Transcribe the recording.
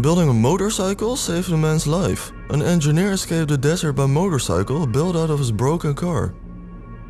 Building a motorcycle saved a man's life. An engineer escaped the desert by motorcycle built out of his broken car.